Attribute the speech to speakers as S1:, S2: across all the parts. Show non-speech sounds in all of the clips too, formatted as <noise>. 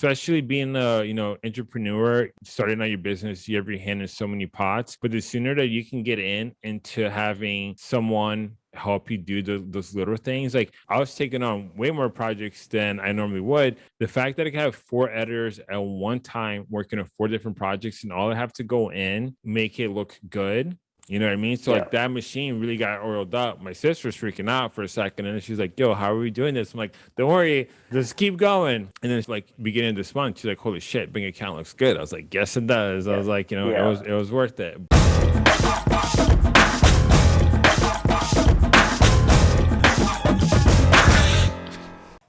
S1: especially being a you know entrepreneur, starting out your business, you have your hand in so many pots. But the sooner that you can get in into having someone help you do the, those little things. Like I was taking on way more projects than I normally would. The fact that I can have four editors at one time working on four different projects and all I have to go in, make it look good you know what I mean? So yeah. like that machine really got oiled up. My sister's freaking out for a second, and she's like, "Yo, how are we doing this?" I'm like, "Don't worry, just keep going." And then it's like beginning this month, she's like, "Holy shit, bank account looks good." I was like, "Yes, it does." Yeah. I was like, you know, yeah. it was it was worth it.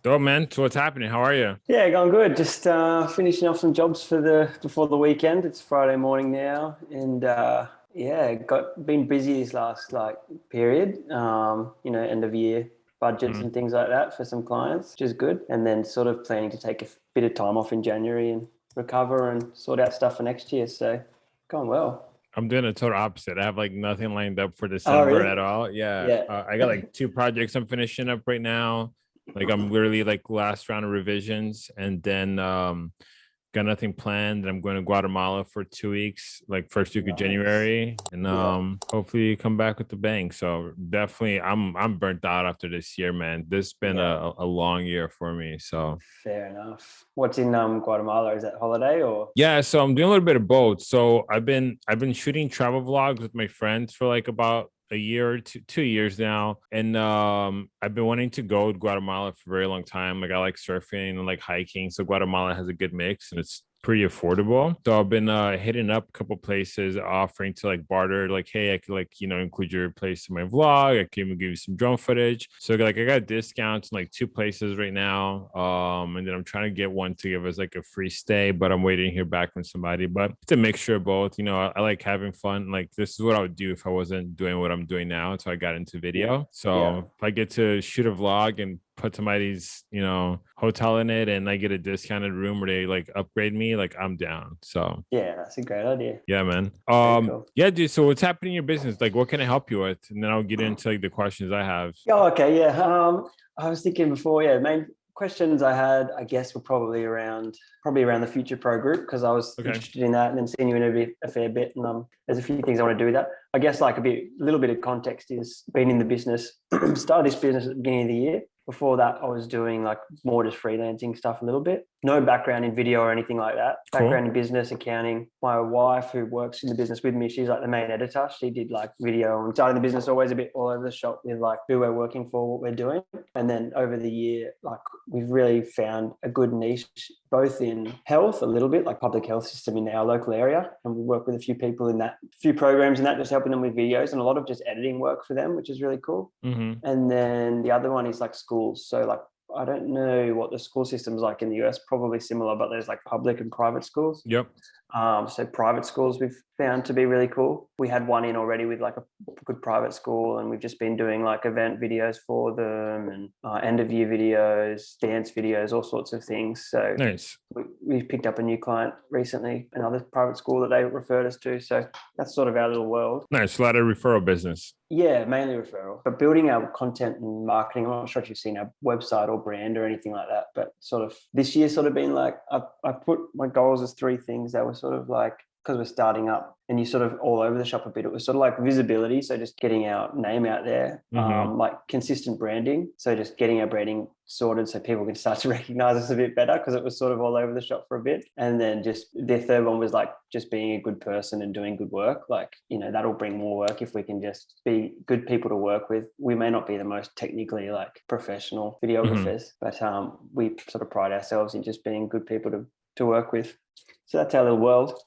S1: Oh man, so what's happening? How are you?
S2: Yeah, going good. Just uh, finishing off some jobs for the before the weekend. It's Friday morning now, and uh, yeah, got been busy this last like period. Um, you know, end of year budgets mm. and things like that for some clients, which is good. And then sort of planning to take a bit of time off in January and recover and sort out stuff for next year. So going well.
S1: I'm doing a total opposite. I have like nothing lined up for oh, December oh, really? at all. Yeah. yeah. Uh, I got like two projects I'm finishing up right now. Like I'm literally like last round of revisions and then um got nothing planned. I'm going to Guatemala for two weeks, like first week nice. of January, and um, yeah. hopefully come back with the bang. So definitely, I'm I'm burnt out after this year, man. This has been yeah. a, a long year for me. So
S2: fair enough. What's in um Guatemala? Is that holiday or?
S1: Yeah, so I'm doing a little bit of both. So I've been I've been shooting travel vlogs with my friends for like about a year two, two years now and um i've been wanting to go to guatemala for a very long time like i like surfing and like hiking so guatemala has a good mix and it's pretty affordable. So I've been uh, hitting up a couple places offering to like barter, like, hey, I could like, you know, include your place in my vlog. I can even give you some drone footage. So like I got discounts in like two places right now. Um, and then I'm trying to get one to give us like a free stay, but I'm waiting to hear back from somebody. But it's a mixture of both. You know, I, I like having fun. Like this is what I would do if I wasn't doing what I'm doing now. So I got into video. So yeah. if I get to shoot a vlog and put somebody's you know hotel in it and I get a discounted room where they like upgrade me, like I'm down. So
S2: yeah, that's a great idea.
S1: Yeah, man. Um, cool. yeah, dude. So what's happening in your business? Like, what can I help you with? And then I'll get into like the questions I have.
S2: Oh, okay. Yeah. Um, I was thinking before. Yeah, main questions I had, I guess, were probably around probably around the Futur Pro group because I was okay. interested in that, and then seeing you in a fair bit, and um, there's a few things I want to do with that. I guess like a bit, a little bit of context is being in the business, <clears throat> started this business at the beginning of the year, before that, I was doing like more just freelancing stuff a little bit. No background in video or anything like that. Cool. Background in business, accounting. My wife, who works in the business with me, she's like the main editor. She did like video and starting the business always a bit all over the shop with like who we're working for, what we're doing. And then over the year, like we've really found a good niche, both in health, a little bit like public health system in our local area. And we work with a few people in that, few programs in that, just helping them with videos and a lot of just editing work for them, which is really cool. Mm-hmm. And then the other one is like schools. So like I don't know what the school system's like in the US, probably similar, but there's like public and private schools.
S1: Yep.
S2: Um, so private schools we've found to be really cool. We had one in already with like a good private school, and we've just been doing like event videos for them and uh, end of year videos, dance videos, all sorts of things. So
S1: nice.
S2: We, we picked up a new client recently, another private school that they referred us to. So that's sort of our little world.
S1: Nice, a lot of referral business.
S2: Yeah, mainly referral. But building our content and marketing, I'm not sure if you've seen our website or brand or anything like that, but sort of this year sort of been like I, I put my goals as three things that were sort of like because we're starting up and you sort of all over the shop a bit. It was sort of like visibility. So just getting our name out there, mm-hmm. um, like consistent branding. So just getting our branding sorted so people can start <laughs> to recognize us a bit better because it was sort of all over the shop for a bit. And then just the third one was like just being a good person and doing good work. Like, you know, that'll bring more work if we can just be good people to work with. We may not be the most technically like professional videographers, mm-hmm. but um, we sort of pride ourselves in just being good people to, to work with. So that's our little world.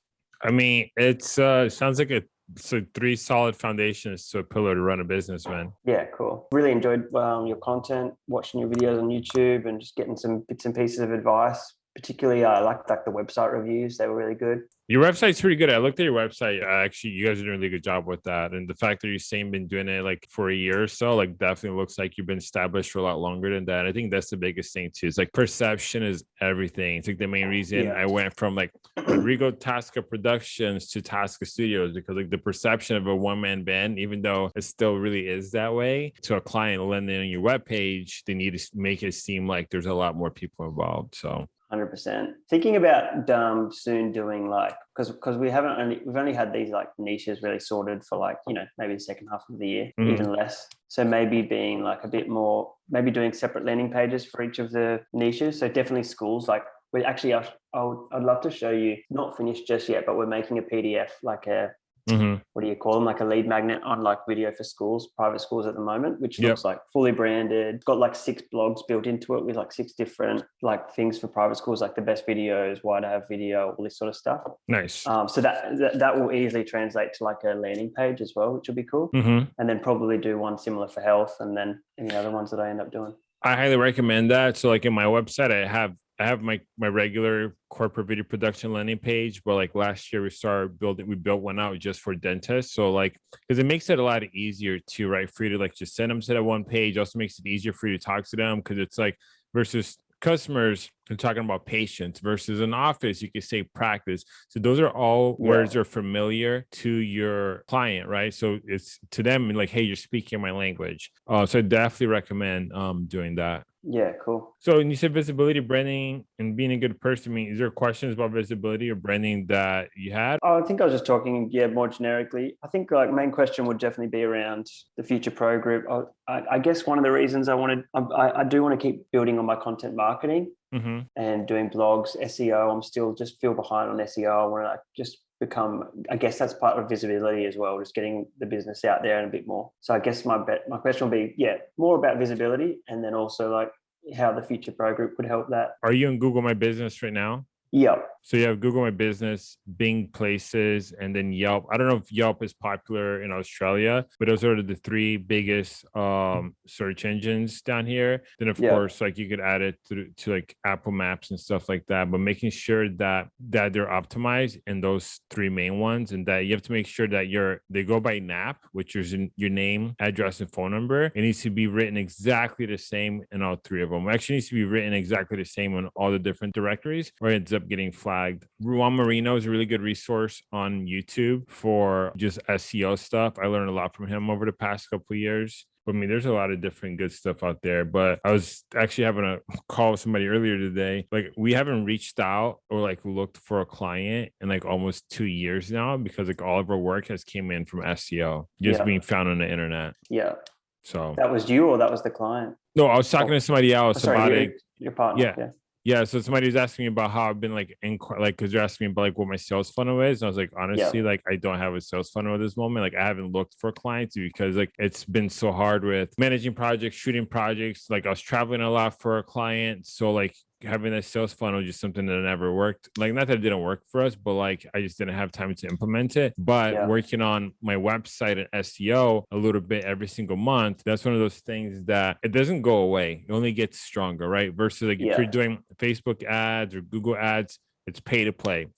S1: I mean, it's uh sounds like a so three solid foundations to a pillar to run a business, man.
S2: Yeah, cool. Really enjoyed um, your content, watching your videos on YouTube, and just getting some bits and pieces of advice. Particularly, I uh, liked like the website reviews; they were really good.
S1: Your website's pretty good. I looked at your website. Uh, actually, you guys are doing a really good job with that. And the fact that you're saying been doing it like for a year or so, like definitely looks like you've been established for a lot longer than that. I think that's the biggest thing too. It's like perception is everything. It's like the main reason yeah. I went from like Rodrigo Tasca Productions to Tasca Studios because like the perception of a one man band, even though it still really is that way, to a client landing on your webpage, they need to make it seem like there's a lot more people involved. So
S2: hundred percent. Thinking about um, soon doing like because because we haven't only we've only had these like niches really sorted for like you know maybe the second half of the year, mm. even less. So maybe being like a bit more, maybe doing separate landing pages for each of the niches. So definitely schools like we actually I, I would, I'd love to show you not finished just yet, but we're making a PDF like a Mm-hmm. what do you call them like a lead magnet on like video for schools private schools at the moment which yep. looks like fully branded got like six blogs built into it with like six different like things for private schools like the best videos why to have video all this sort of stuff
S1: nice
S2: um, so that, that, that will easily translate to like a landing page as well which will be cool mm-hmm. and then probably do one similar for health and then any other ones that i end up doing
S1: I highly recommend that. So, like in my website, I have I have my my regular corporate video production landing page, but like last year we started building, we built one out just for dentists. So like, because it makes it a lot easier to write for you to like just send them to that one page. Also makes it easier for you to talk to them because it's like versus customers and talking about patients versus an office you could say practice so those are all yeah. words are familiar to your client right so it's to them like hey you're speaking my language uh, so i definitely recommend um, doing that
S2: yeah, cool.
S1: So when you said visibility, branding, and being a good person, I mean, is there questions about visibility or branding that you had?
S2: Oh, I think I was just talking, yeah, more generically. I think like main question would definitely be around the Futur pro group. I, I guess one of the reasons I wanted, I, I do want to keep building on my content marketing mm-hmm. and doing blogs, SEO. I'm still just feel behind on SEO. I want to just become i guess that's part of visibility as well just getting the business out there and a bit more so i guess my bet my question will be yeah more about visibility and then also like how the Futur pro group would help that
S1: are you in google my business right now
S2: yeah
S1: so you have Google My Business, Bing Places, and then Yelp. I don't know if Yelp is popular in Australia, but those are the three biggest um, search engines down here. Then of yeah. course, like you could add it to, to like Apple Maps and stuff like that. But making sure that that they're optimized in those three main ones, and that you have to make sure that you're they go by NAP, which is in your name, address, and phone number. It needs to be written exactly the same in all three of them. It actually needs to be written exactly the same on all the different directories, or it ends up getting flagged flagged. Juan Marino is a really good resource on YouTube for just SEO stuff. I learned a lot from him over the past couple years. I mean, there's a lot of different good stuff out there. But I was actually having a call with somebody earlier today. Like, we haven't reached out or like looked for a client in like almost two years now because like all of our work has came in from SEO, just yeah. being found on the internet.
S2: Yeah.
S1: So
S2: that was you or that was the client?
S1: No, I was talking oh. to somebody else oh, sorry, about it.
S2: Your partner.
S1: Yeah. yeah. Yeah, so somebody was asking me about how I've been like in like because you're asking me about like what my sales funnel is, and I was like, honestly, yeah. like I don't have a sales funnel at this moment. Like I haven't looked for clients because like it's been so hard with managing projects, shooting projects. Like I was traveling a lot for a client, so like having a sales funnel just something that never worked. Like not that it didn't work for us, but like I just didn't have time to implement it. But yeah. working on my website and SEO a little bit every single month, that's one of those things that it doesn't go away. It only gets stronger, right? Versus like yeah. if you're doing Facebook ads or Google ads, it's pay to play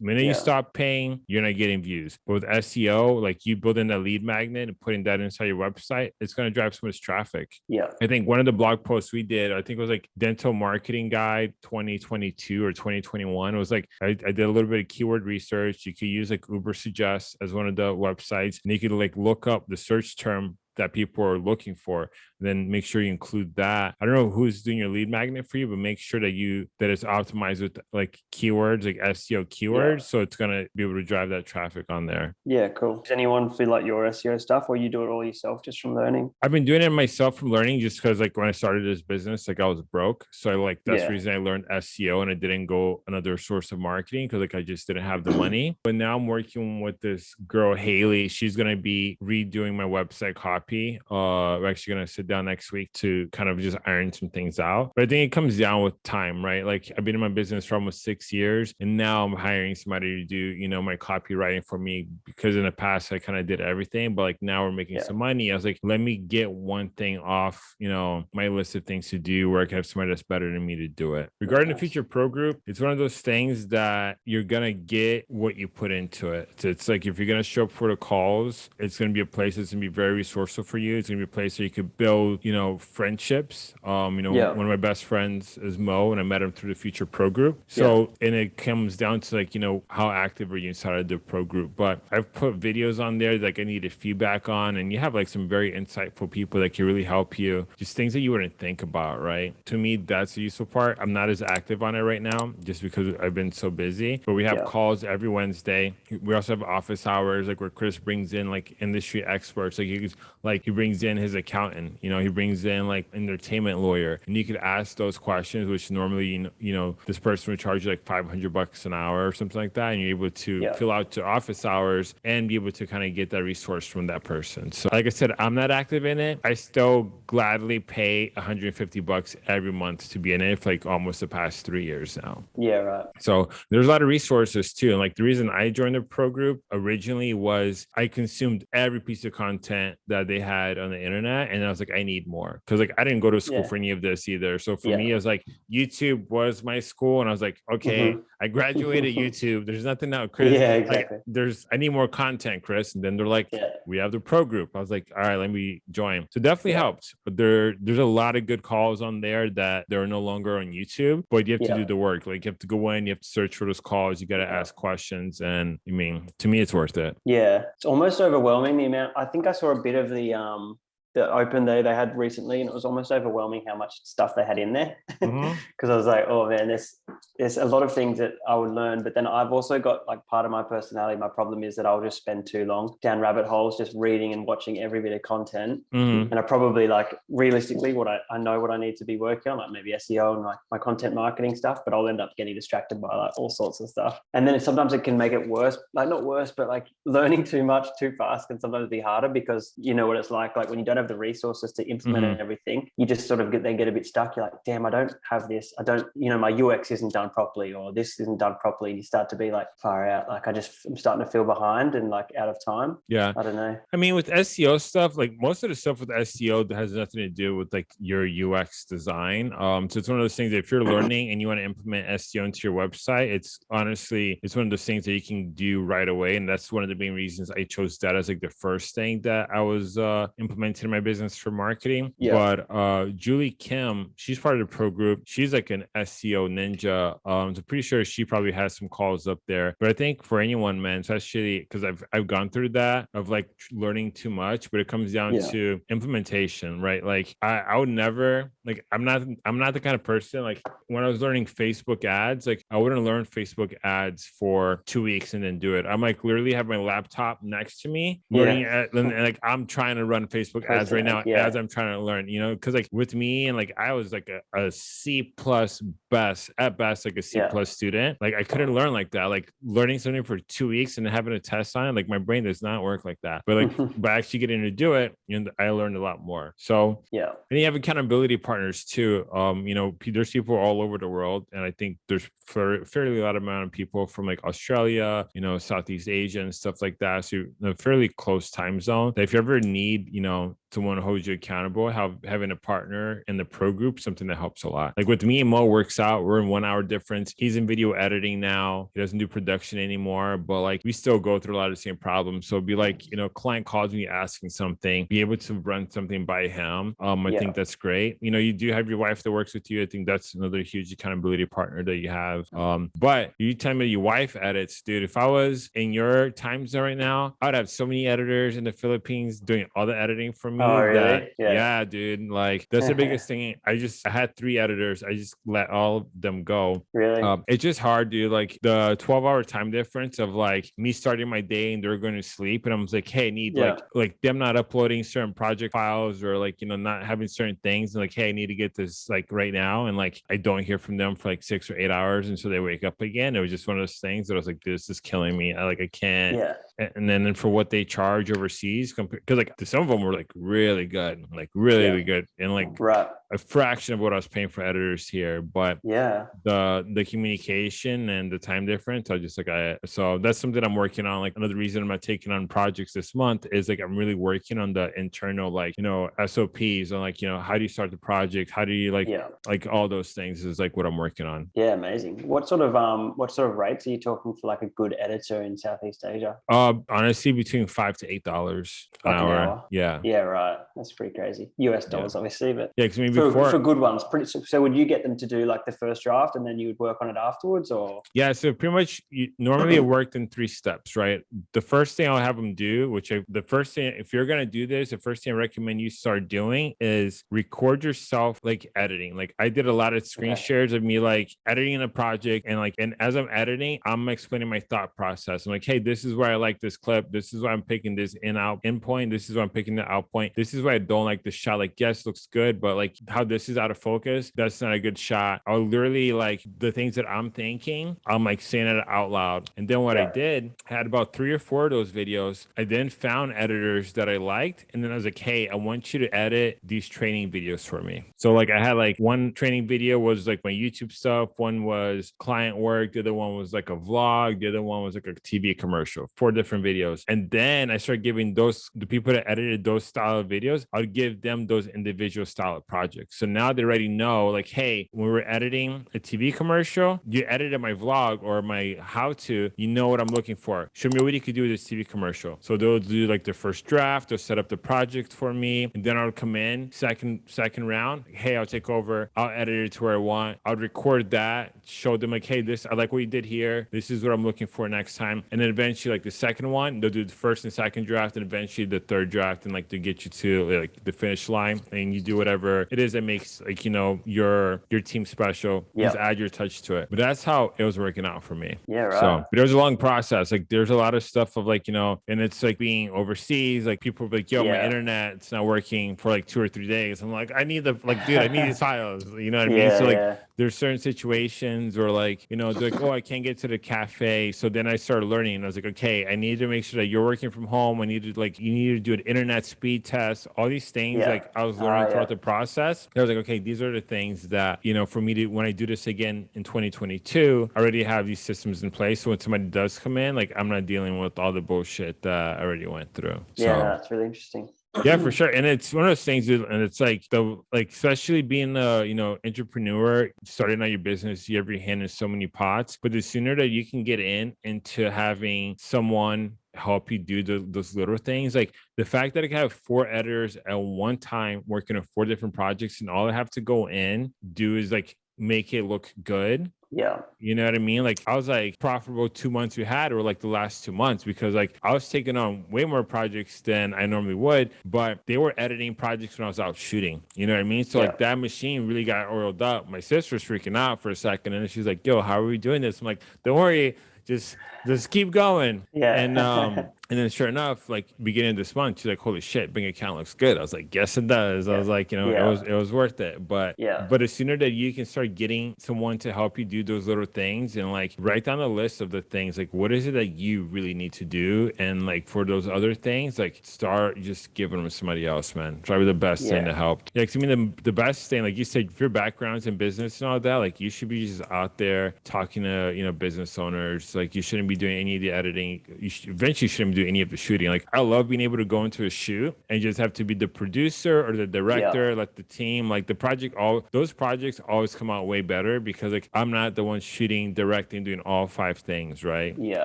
S1: minute yeah. you stop paying, you're not getting views. But with SEO, like you building a lead magnet and putting that inside your website, it's going to drive so much traffic.
S2: Yeah.
S1: I think one of the blog posts we did, I think it was like dental marketing guide 2022 or 2021. It was like I, I did a little bit of keyword research. You could use like Ubersuggest as one of the websites, and you could like look up the search term that people are looking for then make sure you include that. I don't know who's doing your lead magnet for you but make sure that you that it's optimized with like keywords like seo keywords yeah. so it's going to be able to drive that traffic on there.
S2: Yeah cool. Does anyone feel like your seo stuff or you do it all yourself just from learning?
S1: I've been doing it myself from learning just because like when i started this business like i was broke so I, like that's yeah. the reason i learned seo and i didn't go another source of marketing because like i just didn't have the <clears throat> money. But now i'm working with this girl haley. She's going to be redoing my website copy Uh, we're actually gonna sit down next week to kind of just iron some things out. But I think it comes down with time, right? Like I've been in my business for almost six years, and now I'm hiring somebody to do, you know, my copywriting for me because in the past I kind of did everything, but like now we're making yeah. some money. I was like, let me get one thing off, you know, my list of things to do where I can have somebody that's better than me to do it. Regarding the Futur pro group, it's one of those things that you're gonna get what you put into it. So it's like if you're gonna show up for the calls, it's gonna be a place that's gonna be very resource also for you. It's gonna be a place where you could build, you know, friendships. Um, you know,
S2: Yeah.
S1: one of my best friends is Mo, and I met him through the Futur Pro Group. So, and it comes down to like, you know, how active are you inside of the pro group? But I've put videos on there like I needed feedback on, and you have like some very insightful people that can really help you. Just things that you wouldn't think about, right? To me, that's the useful part. I'm not as active on it right now, just because I've been so busy. But we have
S2: Yeah.
S1: calls every Wednesday. We also have office hours, like where Chris brings in like industry experts. Like he's like he brings in his accountant. You know, he brings in like entertainment lawyer, and you could ask those questions, which normally you know, you know this person would charge you like 500 bucks an hour or something like that, and you're able to
S2: Yeah.
S1: fill out to office hours and be able to kind of get that resource from that person. So, like I said, I'm not active in it. I still gladly pay 150 bucks every month to be in it for like almost the past three years now.
S2: Yeah, right.
S1: So there's a lot of resources too. And like the reason I joined the pro group originally was I consumed every piece of content that they had on the internet. And I was like, I need more. Cause like I didn't go to school
S2: Yeah.
S1: for any of this either. So for
S2: Yeah.
S1: me, it was like YouTube was my school. And I was like, okay, mm-hmm. I graduated <laughs> YouTube. There's nothing now, Chris.
S2: Yeah,
S1: like,
S2: exactly.
S1: there's I need more content, Chris. And then they're like,
S2: Yeah.
S1: we have the pro group. I was like, all right, let me join. So definitely
S2: Yeah.
S1: helped. But there there's a lot of good calls on there that they're no longer on YouTube, but you have to
S2: Yeah.
S1: do the work. Like you have to go in, you have to search for those calls, you got to ask questions. And I mean, to me, it's worth it.
S2: Yeah, it's almost overwhelming the amount. I think I saw a bit of the um the open day they had recently, and it was almost overwhelming how much stuff they had in there. <laughs> Because
S1: Mhm.
S2: I was like, oh man, there's there's a lot of things that I would learn, but then I've also got like part of my personality. My problem is that I'll just spend too long down rabbit holes, just reading and watching every bit of content.
S1: Mhm.
S2: And I probably like realistically what I, I know what I need to be working on, like maybe SEO and like my content marketing stuff, but I'll end up getting distracted by like all sorts of stuff. And then sometimes it can make it worse, like not worse, but like <laughs> learning too much too fast can sometimes be harder because you know what it's like. Like when you don't have the resources to implement
S1: Mhm.
S2: everything, you just sort of get then get a bit stuck. You're like, damn, I don't have this. I don't, you know, my UX isn't done properly or this isn't done properly. And you start to be like far out. Like I just I'm starting to feel behind and like out of time.
S1: Yeah.
S2: I don't know.
S1: I mean, with SEO stuff, like most of the stuff with SEO that has nothing to do with like your UX design. Um, so it's one of those things that if you're <clears throat> learning and you want to implement SEO into your website, it's honestly it's one of those things that you can do right away. And that's one of the main reasons I chose that as like the first thing that I was uh implementing in my business for marketing.
S2: Yeah.
S1: But uh Julie Kim, she's part of the pro group. She's like an SEO ninja. Um, so pretty sure she probably has some calls up there. But I think for anyone, man, especially because I've I've gone through that of like learning too much, but it comes down
S2: Yeah.
S1: to implementation, right? Like I, I would never like I'm not I'm not the kind of person like when I was learning Facebook ads, like I wouldn't learn Facebook ads for two weeks and then do it. I'm like literally have my laptop next to me,
S2: Yeah.
S1: at, and, and, like I'm trying to run Facebook ads right now
S2: yeah.
S1: as I'm trying to learn, you know, because like with me and like I was like a, a C plus best at best, like a C
S2: Yeah.
S1: plus student. Like I couldn't learn like that. Like learning something for two weeks and having a test on it, like my brain does not work like that. But like <laughs> by actually getting to do it, you know, I learned a lot more. So
S2: yeah.
S1: and you have accountability partners too. Um, you know, there's people all over the world, and I think there's fair, fairly a lot amount of people from like Australia, you know, Southeast Asia and stuff like that. So you're in a fairly close time zone. That if you ever need, you know, someone to hold you accountable, have having a partner in the pro group, something that helps a lot. Like with me, and Mo works out. We're in one hour difference. He's in video editing now. He doesn't do production anymore, but like we still go through a lot of the same problems. So be like, you know, client calls me asking something, be able to run something by him. Um, I
S2: Yeah.
S1: think that's great. You know, you do have your wife that works with you. I think that's another huge accountability partner that you have. Um, but you tell me your wife edits, dude. If I was in your time zone right now, I'd have so many editors in the Philippines doing all the editing for me.
S2: Oh, really?
S1: that-
S2: Yeah.
S1: yeah, dude. Like that's the <laughs> biggest thing. I just I had three editors. I just let all of them go.
S2: Really?
S1: Um, it's just hard, dude. Like the 12 hour time difference of like me starting my day and they're going to sleep. And I'm like, hey, I need
S2: Yeah.
S1: like like them not uploading certain project files or like, you know, not having certain things. And like, hey, I need to get this like right now. And like I don't hear from them for like six or eight hours. And so they wake up again. It was just one of those things that I was like, this is killing me. I like I can't
S2: yeah.
S1: And then then for what they charge overseas because like some of them were like really good like really
S2: Yeah.
S1: really good and like
S2: Right.
S1: A fraction of what i was paying for editors here but
S2: Yeah.
S1: the the communication and the time difference i just like i so that's something i'm working on like another reason i'm not taking on projects this month is like i'm really working on the internal like you know sops and like you know how do you start the project how do you like
S2: Yeah.
S1: like all those things is like what i'm working on
S2: Yeah. Amazing. What sort of um what sort of rates are you talking for like a good editor in Southeast Asia?
S1: uh honestly between five to eight dollars an
S2: Like
S1: hour.
S2: hour?
S1: yeah
S2: Yeah. right. That's pretty crazy. US dollars, yeah. obviously, but
S1: yeah, because I
S2: for, for good ones, pretty. So, would you get them to do like the first draft and then you would work on it afterwards, or?
S1: Yeah, so pretty much you, normally it <clears throat> worked in three steps, right? The first thing I'll have them do, which I, the first thing, if you're gonna do this, the first thing I recommend you start doing is record yourself like editing. Like I did a lot of screen okay. shares of me like editing a project and like, and as I'm editing, I'm explaining my thought process. I'm like, hey, this is where I like this clip. This is why I'm picking this in out in point. This is why I'm picking the out point. This is why I don't like the shot. Like, yes, looks good, but like how this is out of focus, that's not a good shot. I'll literally like the things that I'm thinking, I'm like saying it out loud. And then what yeah. I did, I had about three or four of those videos. I then found editors that I liked. And then I was like, hey, I want you to edit these training videos for me. So like I had like one training video was like my YouTube stuff, one was client work, the other one was like a vlog, the other one was like a TV commercial, four different videos. And then I started giving those the people that edited those style of videos, I'd give them those individual style of So now they already know, like, hey, when we're editing a TV commercial, you edited my vlog or my how to, you know what I'm looking for. Show me what you could do with this TV commercial. So they'll do like the first draft, they'll set up the project for me, and then I'll come in second second round. Hey, I'll take over. I'll edit it to where I want. I'll record that, show them like, hey, this I like what you did here. This is what I'm looking for next time. And then eventually, like the second one, they'll do the first and second draft, and eventually the third draft, and like to get you to like the finish line. And you do whatever it is that makes like you know your your team special. Yeah. Just add your touch to it. But that's how it was working out for me.
S2: Yeah, right.
S1: So but it was a long process. Like there's a lot of stuff of like you know, and it's like being overseas. Like people are like, yo, yeah. my internet's not working for like two or three days. I'm like, I need the like, dude, I need these <laughs> files. You know what I mean? Yeah, so like yeah there's certain situations or like you know like oh i can't get to the cafe so then i started learning i was like okay i need to make sure that you're working from home i need to like you need to do an internet speed test all these things like i was learning uh, throughout the process i was like okay these are the things that you know for me to when i do this again in 2022 i already have these systems in place. So when somebody does come in like i'm not dealing with all the bullshit that i already went through.
S2: Yeah so, that's really interesting.
S1: Yeah for sure. And it's one of those things and it's like the like especially being a you know entrepreneur starting out your business you have your hand in so many pots. But the sooner that you can get in into having someone help you do the, those little things like the fact that i can have four editors at one time working on four different projects and all i have to go in do is like make it look good
S2: yeah.
S1: You know what I mean? Like I was like profitable two months we had or like the last two months because like I was taking on way more projects than I normally would, but they were editing projects when I was out shooting. You know what I mean? So yeah. like that machine really got oiled up. My sister's freaking out for a second and she's like, yo, how are we doing this? I'm like, don't worry, just just keep going.
S2: Yeah.
S1: And um <laughs> And then sure enough, like beginning this month, she's like, holy shit, bank account looks good. I was like, yes, it does. Yeah. I was like, you know, yeah. it was it was worth it. But
S2: yeah,
S1: but as sooner that you can start getting someone to help you do those little things and like write down a list of the things, like what is it that you really need to do? And like for those other things, like start just giving them to somebody else, man. Probably the best yeah. thing to help. Yeah, cause I mean the, the best thing, like you said, if your background's in business and all that, like you should be just out there talking to, you know, business owners. Like you shouldn't be doing any of the editing. You should, eventually shouldn't do any of the shooting like I love being able to go into a shoot and just have to be the producer or the director, yeah. like the team, like the project. All those projects always come out way better because like I'm not the one shooting, directing, doing all five things, right?
S2: Yeah.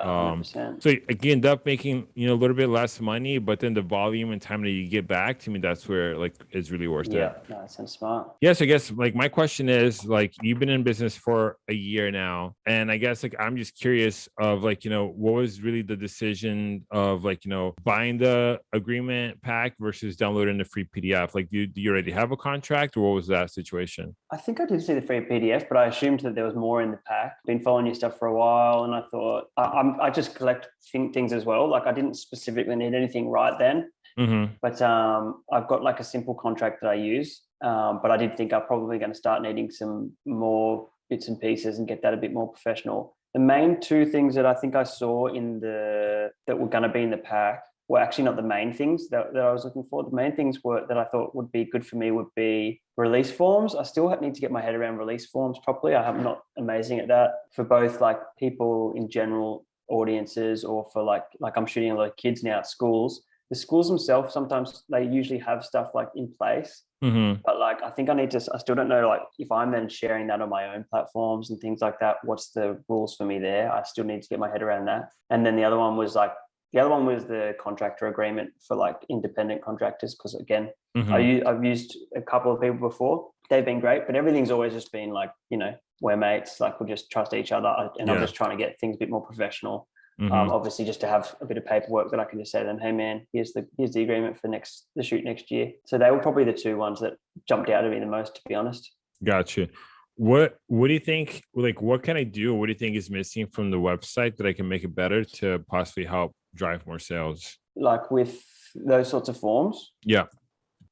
S2: Um, so
S1: you end up making you know a little bit less money, but then the volume and time that you get back to me, that's where like is really worth
S2: yeah. it. Yeah, no, that sounds smart.
S1: Yes, I guess like my question is like you've been in business for a year now, and I guess like I'm just curious of like you know what was really the decision of like you know buying the agreement pack versus downloading the free PDF? Like, do you, do you already have a contract, or what was that situation?
S2: I think I did see the free PDF, but I assumed that there was more in the pack. Been following your stuff for a while, and I thought I, I'm, I just collect things as well. Like, I didn't specifically need anything right then. Mm-hmm. But um, I've got like a simple contract that I use. Um, but I did think I'm probably going to start needing some more bits and pieces and get that a bit more professional. The main two things that I think I saw in the that were going to be in the pack were actually not the main things that, that I was looking for. The main things were that I thought would be good for me would be release forms. I still need to get my head around release forms properly. I am not amazing at that for both like people in general audiences or for like like I'm shooting a lot of kids now at schools. The schools themselves sometimes they usually have stuff like in place, mm-hmm. but like I think I need to. I still don't know like if I'm then sharing that on my own platforms and things like that. What's the rules for me there? I still need to get my head around that. And then the other one was like The other one was the contractor agreement for like independent contractors. Because again,
S1: Mhm.
S2: I, I've used a couple of people before. They've been great, but everything's always just been like, you know, we're mates. Like we just trust each other, and I'm just trying to get things a bit more professional.
S1: Mhm.
S2: Um, obviously, just to have a bit of paperwork that I can just say to them, "Hey, man, here's the here's the agreement for next the shoot next year." So they were probably the two ones that jumped out at me the most, to be honest.
S1: Gotcha. What What do you think? Like, what can I do? What do you think is missing from the website that I can make it better to possibly help drive more sales?
S2: Like with those sorts of forms,
S1: Yeah.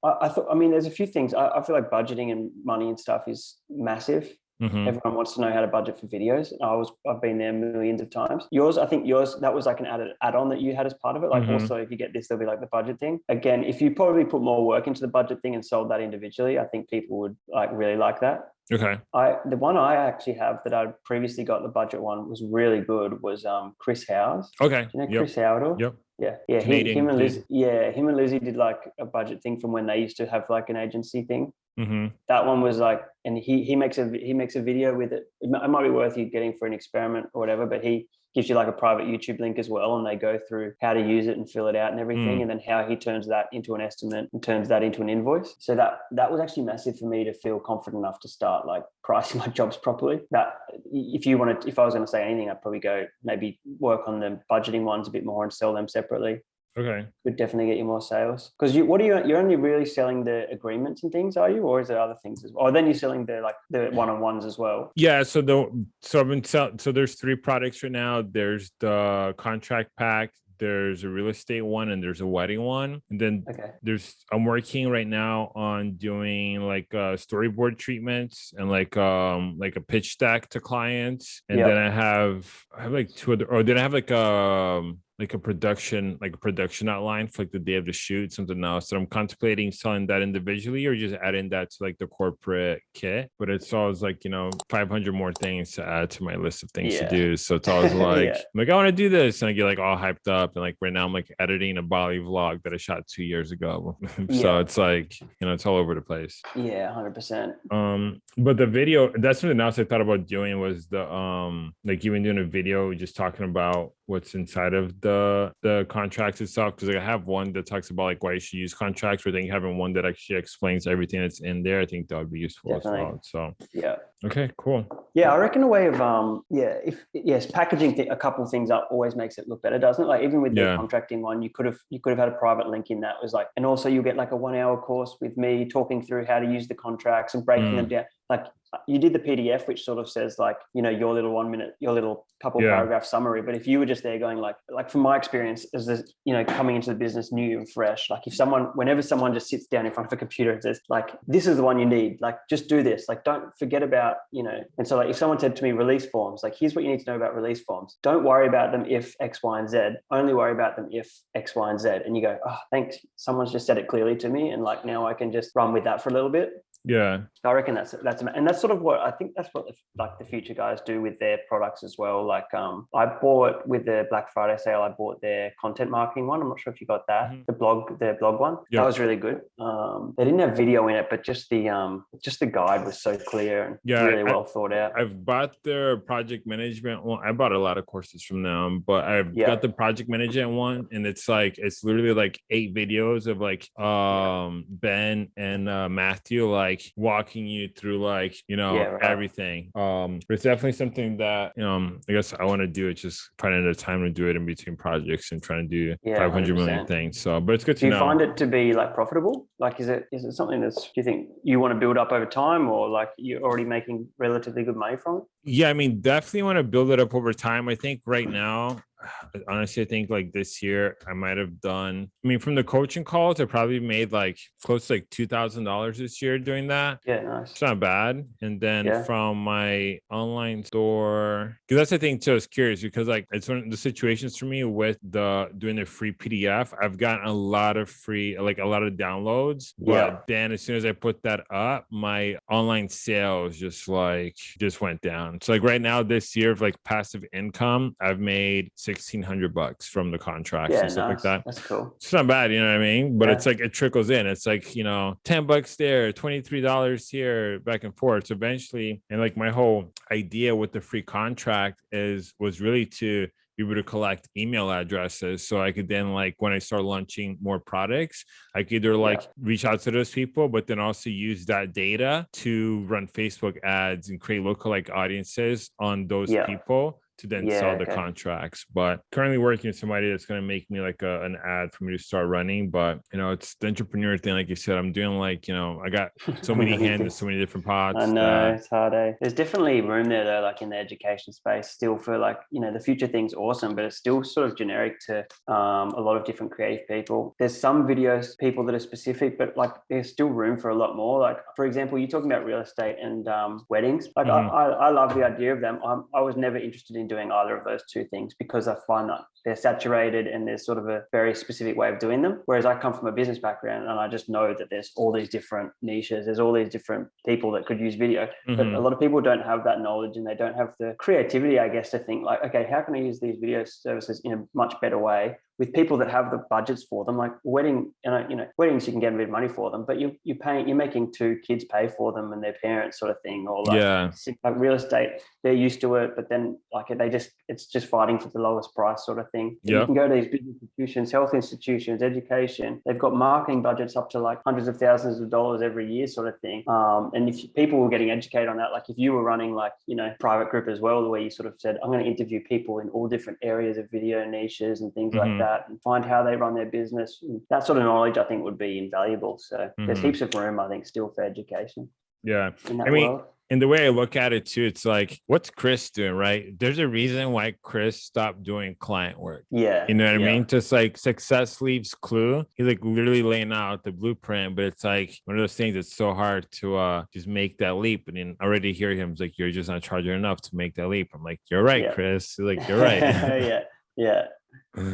S2: I, I thought. I mean, there's a few things. I, I feel like budgeting and money and stuff is massive.
S1: Mhm.
S2: Everyone wants to know how to budget for videos. I was I've been there millions of times. Yours, I think yours that was like an added add-on that you had as part of it. Like
S1: Mhm.
S2: also if you get this, there'll be like the budget thing. Again, if you probably put more work into the budget thing and sold that individually, I think people would like really like that.
S1: Okay.
S2: I the one I actually have that I previously got the budget one was really good was um Chris Hau.
S1: Okay.
S2: Do you know
S1: Yep.
S2: Chris Howard?
S1: Yep.
S2: Yeah, yeah. He, him and. Liz, yeah, him and Lizzie did like a budget thing from when they used to have like an agency thing
S1: hmm
S2: that one was like and he he makes a he makes a video with it. It might, it might be worth you getting for an experiment or whatever but he gives you like a private youtube link as well and they go through how to use it and fill it out and everything
S1: Mm.
S2: and then how he turns that into an estimate and turns that into an invoice. So that that was actually massive for me to feel confident enough to start like <laughs> pricing my jobs properly. That if you wanted if i was going to say anything i'd probably go maybe work on the budgeting ones a bit more and sell them separately
S1: Okay.
S2: would definitely get you more sales. Because you, what are you? You're only really selling the agreements and things, are you, or is there other things as well? Or then you're selling the like the one on ones as well.
S1: Yeah. So the so I've been sell, so there's three products right now. There's the contract pack. There's a real estate one, and there's a wedding one. And then
S2: Okay.
S1: there's I'm working right now on doing like uh storyboard treatments and like um like a pitch deck to clients and
S2: Yep.
S1: then I have I have like two other or then I have like um like a production like a production outline for like the day of the shoot something else so I'm contemplating selling that individually or just adding that to like the corporate kit but it's always like you know 500 more things to add to my list of things
S2: Yeah.
S1: to do so it's always <laughs> like
S2: Yeah.
S1: I'm like I want to do this and I get like all hyped up and like right now I'm like editing a Bali vlog that I shot two years ago <laughs> so
S2: Yeah.
S1: it's like you know it's all over the place
S2: Yeah, hundred percent.
S1: um but the video that's something else i thought about doing was the um like even doing a video just talking about what's inside of the the contracts itself because like i have one that talks about like why you should use contracts but I think having one that actually explains everything that's in there i think that would be useful
S2: Definitely.
S1: as well so
S2: Yeah.
S1: Okay cool
S2: Yeah, I reckon a way of um yeah, if yes, packaging th- a couple of things up always makes it look better, doesn't it? Like even with the contracting one, you could have you could have had a private link in that was like, and also you'll get like a one hour course with me talking through how to use the contracts and breaking them down. Like you did the PDF, which sort of says like you know your little one minute, your little couple
S1: Yeah.
S2: paragraph summary. But if you were just there going like like from my experience as this you know coming into the business new and fresh, like if someone whenever someone just sits down in front of a computer and says like this is the one you need, like just do this, like don't forget about you know. And so like if someone said to me release forms, like here's what you need to know about release forms. Don't worry about them if X, Y, and Z. Only worry about them if X, Y, and Z. And you go, oh, thanks. Someone's just said it clearly to me, and like now I can just run with that for a little bit.
S1: Yeah
S2: I reckon that's that's and that's sort of what I think that's what the, like the Futur guys do with their products as well. Like um, I bought with the Black Friday sale, I bought their content marketing one. I'm not sure if you got that,
S1: Mhm.
S2: the blog, their blog one.
S1: Yeah.
S2: That was really good. Um, they didn't have video in it, but just the um, just the guide was so clear and
S1: Yeah,
S2: really
S1: I-
S2: well thought out.
S1: I've bought their project management one. I bought a lot of courses from them, but I've
S2: Yeah.
S1: got the project management one, and it's like it's literally like eight videos of like um Ben and uh, Matthew like walking you through like you know
S2: Yeah, right.
S1: everything. Um, but it's definitely something that you know I guess I want to do. it just finding the time to do it in between projects and trying to do
S2: Yeah,
S1: 500 million
S2: 100%.
S1: things. So, but it's good to
S2: do you
S1: know.
S2: find it to be like profitable? Like, is it is it something that's do you think you want to build up over time, or like you're already making relatively good money from it?
S1: Yeah, I mean, definitely want to build it up over time. I think right now, honestly, I think like this year I might have done. I mean, from the coaching calls, I probably made like close to like two thousand dollars this year doing that.
S2: Yeah, nice.
S1: It's not bad. And then
S2: Yeah.
S1: from my online store, because that's the thing too. I was curious because like it's one of the situations for me with the doing the free PDF. I've gotten a lot of free, like a lot of downloads. But
S2: Yeah.
S1: then as soon as I put that up, my online sales just like just went down. So like right now this year of like passive income, I've made sixteen hundred bucks from the contracts
S2: Yeah,
S1: and stuff like that
S2: That's cool.
S1: it's not bad, you know what I mean? But
S2: Yeah.
S1: it's like it trickles in. It's like, you know, 10 bucks there, $23 here, back and forth. So eventually, and like my whole idea with the free contract is was really to be able to collect email addresses. So I could then like when I start launching more products, I could either like yeah. reach out to those people, but then also use that data to run Facebook ads and create lookalike audiences on those yeah. people to then yeah, sell the okay. contracts. But currently working with somebody that's going to make me like a, an ad for me to start running. But you know, it's the entrepreneur thing, like you said. I'm doing like you know, I got <laughs> so many hands, so many different pots.
S2: I know it's hard. Eh? There's definitely room there though, like in the education space, still for like you know the Futur thing's awesome, but it's still sort of generic to um, a lot of different creative people. There's some videos people that are specific, but like there's still room for a lot more. Like for example, you're talking about real estate and um, weddings. Like mm-hmm. I, I, I love the idea of them. I'm, I was never interested in doing either of those two things because I find that they're saturated and there's sort of a very specific way of doing them. Whereas I come from a business background and I just know that there's all these different niches, there's all these different people that could use video. Mm-hmm. But a lot of people don't have that knowledge and they don't have the creativity, I guess, to think like, okay, how can I use these video services in a much better way with people that have the budgets for them, like wedding, you know, you know, weddings you can get a bit of money for them, but you you paying you're making two kids pay for them and their parents sort of thing, or like,
S1: yeah.
S2: like real estate, they're used to it, but then like they just it's just fighting for the lowest price sort of thing.
S1: Yeah.
S2: You can go to these big institutions, health institutions, education, they've got marketing budgets up to like hundreds of thousands of dollars every year sort of thing. Um, and if people were getting educated on that, like if you were running like, you know, private group as well, the way you sort of said, I'm going to interview people in all different areas of video niches and things mm-hmm. like that that and find how they run their business. That sort of knowledge, I think, would be invaluable. So mm-hmm. there's heaps of room, I think, still for education.
S1: Yeah. I mean, world. and the way I look at it too, it's like, what's Chris doing, right? There's a reason why Chris stopped doing client work.
S2: Yeah.
S1: You know what
S2: yeah.
S1: I mean? Just like success leaves clue. He's like literally laying out the blueprint, but it's like one of those things that's so hard to uh just make that leap. And then already hear him it's like, you're just not charging enough to make that leap. I'm like, you're right, yeah. Chris. Like, you're right. <laughs>
S2: yeah. Yeah.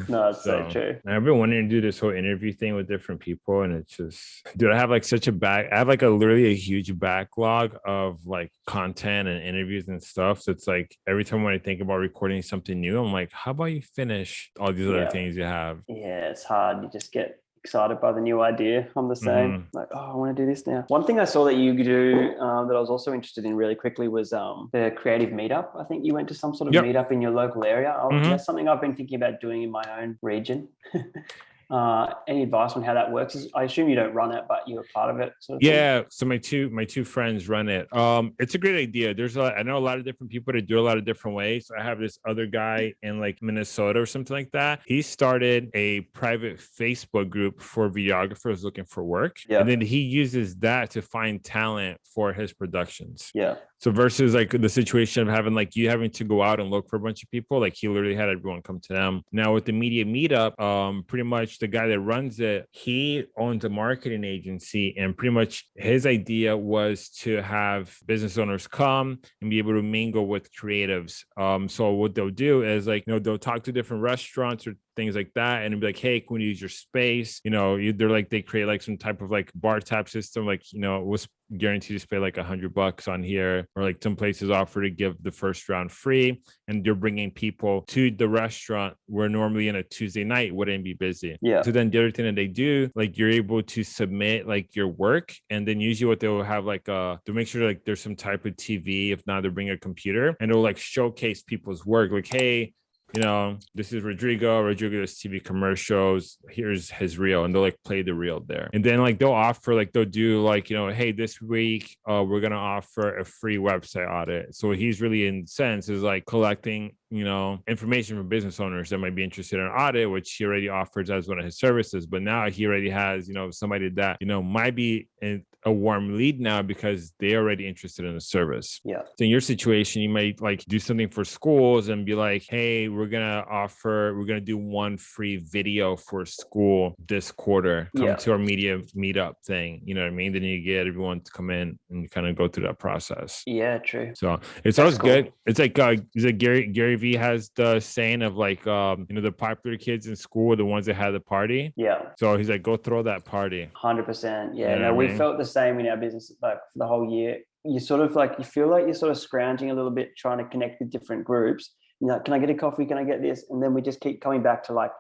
S2: No, it's so, so, true.
S1: I've been wanting to do this whole interview thing with different people, and it's just, dude, I have like such a back. I have like a literally a huge backlog of like content and interviews and stuff. So it's like every time when I think about recording something new, I'm like, how about you finish all these yeah. other things you have?
S2: Yeah, it's hard. You just get excited by the new idea. I'm the same. Mm. Like, oh, I want to do this now. One thing I saw that you could do um, that I was also interested in really quickly was um, the creative meetup. I think you went to some sort of yep. meetup in your local area. Mm-hmm. That's something I've been thinking about doing in my own region. <laughs> uh, any advice on how that works? I assume you don't run it, but you're part of it.
S1: Sort of yeah. Thing. So my two my two friends run it. Um, it's a great idea. There's a I know a lot of different people that do a lot of different ways. I have this other guy in like Minnesota or something like that. He started a private Facebook group for videographers looking for work, yeah. and then he uses that to find talent for his productions.
S2: Yeah.
S1: So versus like the situation of having like you having to go out and look for a bunch of people, like he literally had everyone come to them. Now with the media meetup, um, pretty much the guy that runs it, he owns a marketing agency, and pretty much his idea was to have business owners come and be able to mingle with creatives. Um, so what they'll do is like you know they'll talk to different restaurants or things like that and be like hey can we use your space? You know they're like they create like some type of like bar tap system like you know it was guaranteed to pay like a hundred bucks on here or like some places offer to give the first round free and you're bringing people to the restaurant where normally in a tuesday night wouldn't be busy.
S2: Yeah.
S1: So then the other thing that they do like you're able to submit like your work and then usually what they will have like uh to make sure like there's some type of tv if not they bring a computer and it'll like showcase people's work like hey you know, this is Rodrigo. Rodrigo does TV commercials. Here's his reel, and they'll like play the reel there. And then like they'll offer, like they'll do like, you know, hey, this week uh, we're gonna offer a free website audit. So he's really in sense is like collecting you know, information from business owners that might be interested in audit, which he already offers as one of his services. But now he already has, you know, somebody that, you know, might be in a warm lead now because they're already interested in the service.
S2: Yeah.
S1: So in your situation, you might like do something for schools and be like, hey, we're gonna offer, we're gonna do one free video for school this quarter. Come yeah. to our media meetup thing. You know what I mean? Then you get everyone to come in and kind of go through that process.
S2: Yeah, true.
S1: So it's That's always cool. good. It's like uh, is it Gary Gary has the saying of like um you know the popular kids in school are the ones that had the party?
S2: Yeah.
S1: So he's like go throw that party.
S2: 100% yeah you know no we mean? felt the same in our business like for the whole year. You sort of like you feel like you're sort of scrounging a little bit trying to connect with different groups. You know can i get a coffee? Can i get this? And then we just keep coming back to like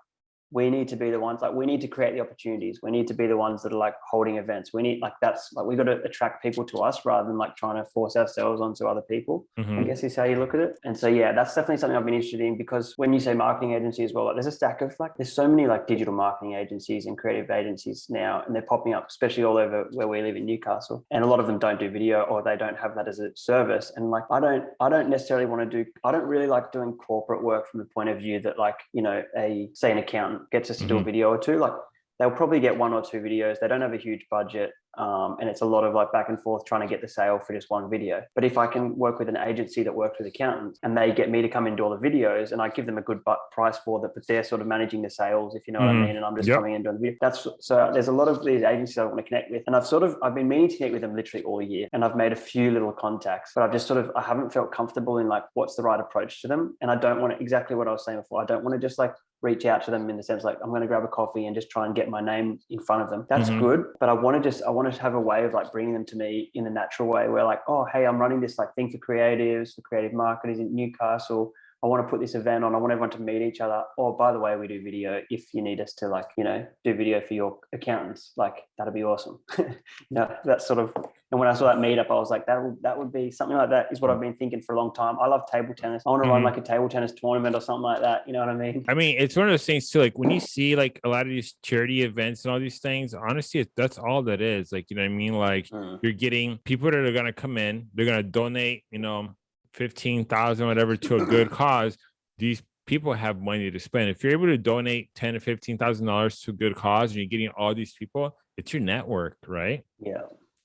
S2: we need to be the ones like we need to create the opportunities. We need to be the ones that are like holding events. We need like that's like we got to attract people to us rather than like trying to force ourselves onto other people. Mm-hmm. I guess is how you look at it. And so yeah, that's definitely something I've been interested in because when you say marketing agency as well, like there's a stack of like there's so many like digital marketing agencies and creative agencies now, and they're popping up, especially all over where we live in Newcastle. And a lot of them don't do video or they don't have that as a service. And like I don't I don't necessarily want to do I don't really like doing corporate work from the point of view that like you know a say an accountant gets us to do a mm-hmm. video or two like they'll probably get one or two videos they don't have a huge budget um, and it's a lot of like back and forth trying to get the sale for just one video. But if I can work with an agency that works with accountants and they get me to come and do all the videos and I give them a good price for that, but they're sort of managing the sales, if you know mm. what I mm-hmm. mean, and I'm just yep. coming and doing the video. That's so there's a lot of these agencies I want to connect with, and I've sort of I've been meaning to connect with them literally all year, and I've made a few little contacts, but I've just sort of I haven't felt comfortable in like what's the right approach to them, and I don't want to exactly what I was saying before. I don't want to just like reach out to them in the sense like I'm going to grab a coffee and just try and get my name in front of them. That's mm-hmm. good, but I want to just I want to have a way of like bringing them to me in a natural way. Where like, oh hey, I'm running this like thing for creatives, for creative marketers in Newcastle. I want to put this event on. I want everyone to meet each other. Oh, by the way, we do video. If you need us to like, you know, do video for your accountants, like that'd be awesome. <laughs> you know, that's sort of. And when I saw that meetup, I was like, that would that would be something like that. Is what I've been thinking for a long time. I love table tennis. I want to mm-hmm. run like a table tennis tournament or something like that. You know what I mean?
S1: I mean, it's one of those things too. Like when you see like a lot of these charity events and all these things, honestly, that's all that is. Like you know what I mean? Like mm. you're getting people that are gonna come in. They're gonna donate. You know 15,000 whatever to a good <clears throat> cause, these people have money to spend. If you're able to donate 10 to 15,000 dollars to a good cause and you're getting all these people, it's your network, right?
S2: Yeah.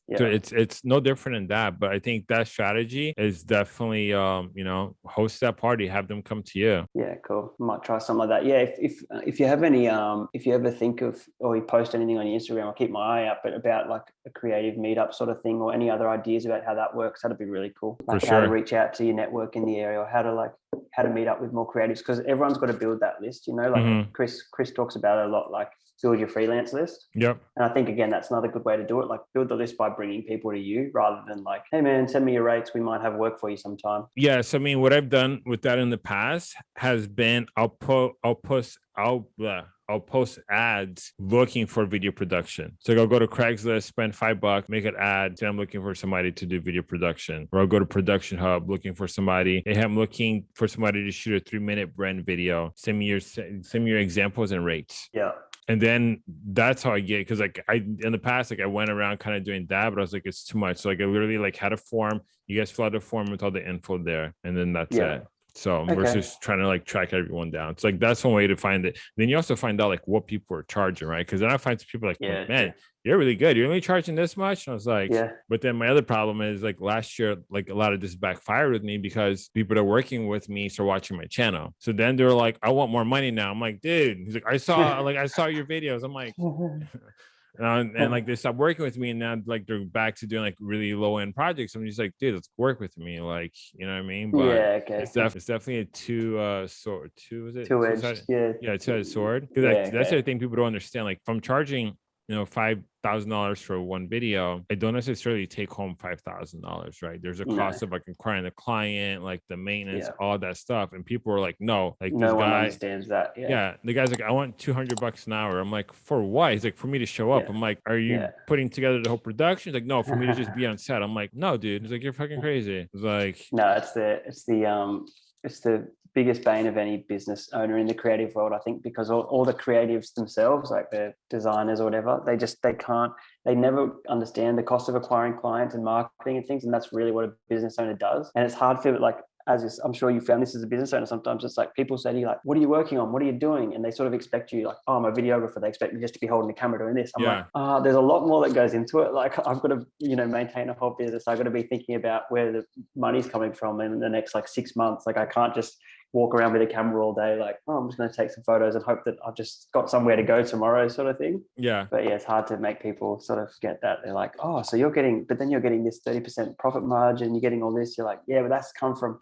S1: Yeah. So it's it's no different than that. But I think that strategy is definitely um, you know, host that party, have them come to you.
S2: Yeah, cool. Might try something like that. Yeah, if if if you have any um if you ever think of or you post anything on your Instagram, I'll keep my eye out, but about like a creative meetup sort of thing or any other ideas about how that works, that'd be really cool. Like For how to reach out to your network in the area or how to like how to meet up with more creatives because everyone's got to build that list, you know, like mm-hmm. Chris Chris talks about it a lot, like build your freelance list.
S1: Yep.
S2: And I think again, that's another good way to do it. Like build the list by bringing people to you rather than like, hey man, send me your rates. We might have work for you sometime.
S1: Yes. I mean, what I've done with that in the past has been I'll put I'll post I'll blah, I'll post ads looking for video production. So I'll go to Craigslist, spend five bucks, make an ad. Say I'm looking for somebody to do video production. Or I'll go to Production Hub looking for somebody. Hey, I'm looking for somebody to shoot a three minute brand video. Send me your send me your examples and rates.
S2: Yeah
S1: and then that's how I get because like I in the past like I went around kind of doing that, but I was like it's too much. So like I literally like had a form. You guys fill out a form with all the info there, and then that's yeah. it. So okay. versus trying to like track everyone down. It's like that's one way to find it. Then you also find out like what people are charging, right? Because then I find some people like, yeah, man, you're really good. You're only charging this much. And I was like, yeah. But then my other problem is like last year, like a lot of this backfired with me because people that are working with me start watching my channel. So then they're like, I want more money now. I'm like, dude, he's like, I saw <laughs> like I saw your videos. I'm like, <laughs> and, and like they stopped working with me and now like they're back to doing like really low end projects. I'm just like dude let's work with me like you know what i mean?
S2: But yeah okay.
S1: it's, def- it's definitely a two uh sword two is it?
S2: Two edged yeah
S1: yeah two-edged sword? Because yeah, that's okay. the thing people don't understand like from charging you know five thousand dollars for one video, I don't necessarily take home five thousand dollars, right? There's a cost of like acquiring the client, like the maintenance, yeah. all that stuff. And people are like, no, like
S2: no one guy, understands that. Yeah.
S1: yeah. The guy's like, I want two hundred bucks an hour. I'm like, for what? He's like, for me to show up. Yeah. I'm like, are you putting together the whole production? He's like, no, for me to just be <laughs> on set. I'm like, no, dude. He's like, you're fucking crazy. It's like,
S2: no, it's the it's the um it's the biggest bane of any business owner in the creative world, I think, because all, all the creatives themselves, like the designers or whatever, they just they can't, they never understand the cost of acquiring clients and marketing and things. And that's really what a business owner does. And it's hard for like as I'm sure you found this as a business owner, sometimes it's like people say to you, like, what are you working on? What are you doing? And they sort of expect you, like, oh, I'm a videographer. They expect me just to be holding the camera doing this. I'm yeah. like, ah, oh, there's a lot more that goes into it. Like, <laughs> I've got to, you know, maintain a whole business. I've got to be thinking about where the money's coming from in the next like six months. Like, I can't just walk around with a camera all day, like, oh, I'm just going to take some photos and hope that I've just got somewhere to go tomorrow, sort of thing.
S1: Yeah.
S2: But yeah, it's hard to make people sort of get that. They're like, oh, so you're getting, but then you're getting this 30% profit margin, you're getting all this. You're like, yeah, but that's come from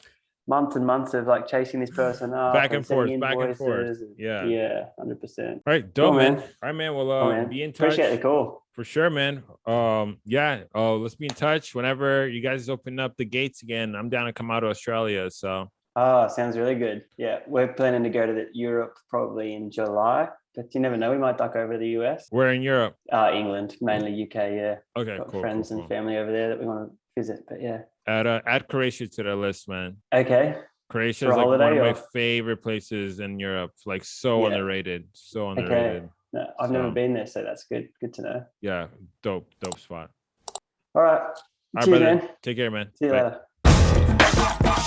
S2: months and months of like chasing this person up
S1: back and, and forth, back and forth. Yeah,
S2: yeah, hundred percent.
S1: All right, dope, cool, man. All right, man. Well, uh, man. be in touch.
S2: Appreciate the call
S1: for sure, man. Um, yeah. Oh, let's be in touch whenever you guys open up the gates again. I'm down to come out to Australia, so.
S2: Oh, sounds really good. Yeah, we're planning to go to the Europe probably in July but you never know. We might duck over to the US,
S1: We're in Europe.
S2: uh, England, mainly UK. Yeah,
S1: Okay,
S2: got
S1: cool.
S2: friends
S1: cool,
S2: and
S1: cool.
S2: family over there that we want to visit. But yeah,
S1: Add uh, add Croatia to the list, man.
S2: okay,
S1: Croatia is like one of
S2: holiday
S1: my favorite places in Europe. Like so
S2: Yeah.
S1: underrated. So underrated. Okay.
S2: no, I've never been there, so that's good. Good to know.
S1: Yeah, dope, dope spot.
S2: All right,
S1: All right, brother.
S2: man.
S1: Take care, man.
S2: See you
S1: Bye.
S2: later.